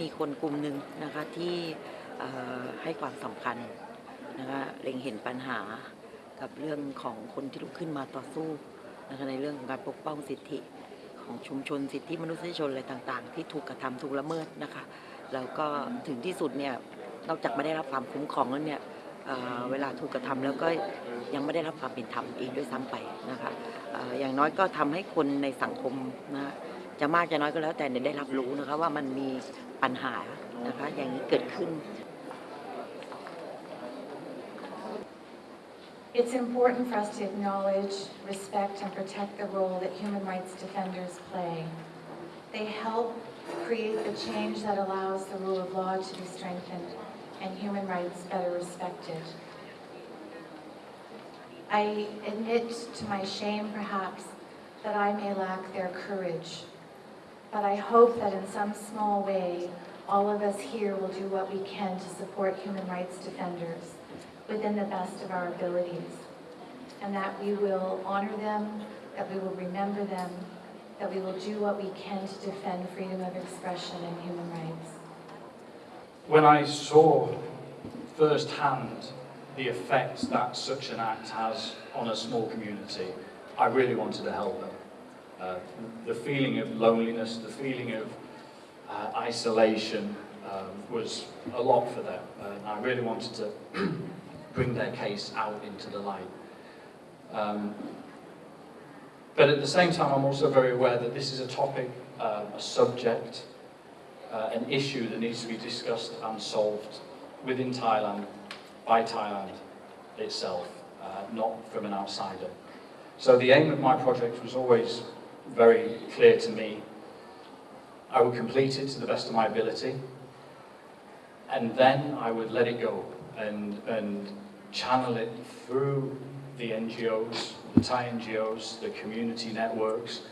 มีคนกลุ่มหนึ่งนะคะที่ให้ความสำคัญนะคะเล็งเห็นปัญหากับเรื่องของคนที่ลุกขึ้นมาต่อสู้นะคะในเรื่องของการปกป้องสิทธิของชุมชนสิทธิมนุษยชนอะไรต่างๆ ที่ถูกกระทำถูกละเมิดนะคะแล้วก็ถึงที่สุดเนี่ยนอกจากไม่ได้รับความคุ้มครองแล้วเนี่ยเเวลาถูกกระทำแล้วก็ยังไม่ได้รับความเป็นธรรมเองด้วยซ้ำไปนะคะออย่างน้อยก็ทำให้คนในสังคมนะ จะมากจะน้อยก็แล้วแต่เนี่ยได้รับรู้นะคะว่ามันมีปัญหานะคะอย่างนี้เกิดขึ้น It's important for us to acknowledge, respect, and protect the role that human rights defenders play. They help create the change that allows the rule of law to be strengthened and human rights better respected. I admit to my shame, perhaps, that I may lack their courage. but I hope that in some small way, all of us here will do what we can to support human rights defenders within the best of our abilities. And that we will honor them, that we will remember them, that we will do what we can to defend freedom of expression and human rights. When I saw firsthand the effect that such an act has on a small community, I really wanted to help them. Uh, the feeling of loneliness, the feeling of uh, isolation um, was a lot for them. And I really wanted to bring their case out into the light. Um, but at the same time, I'm also very aware that this is a topic, um, a subject, uh, an issue that needs to be discussed and solved within Thailand, by Thailand itself, uh, not from an outsider. So the aim of my project was always very clear to me. I would complete it to the best of my ability, and then I would let it go and, and channel it through the NGOs, the Thai NGOs, the community networks,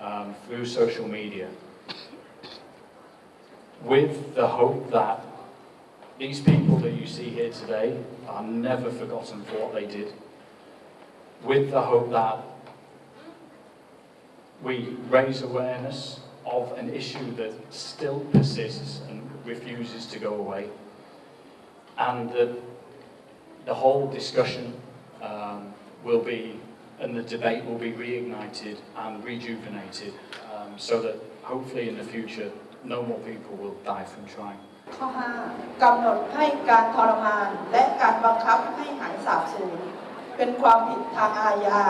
um, through social media, with the hope that these people that you see here today are never forgotten for what they did, with the hope that we raise awareness of an issue that still persists and refuses to go away, and that the whole discussion um, will be, and the debate will be reignited and rejuvenated, um, so that hopefully in the future no more people will die from trying. ข้อ 5 กำหนดให้การทรมานและการบังคับให้หายสาบสูญเป็นความผิดทางอาญา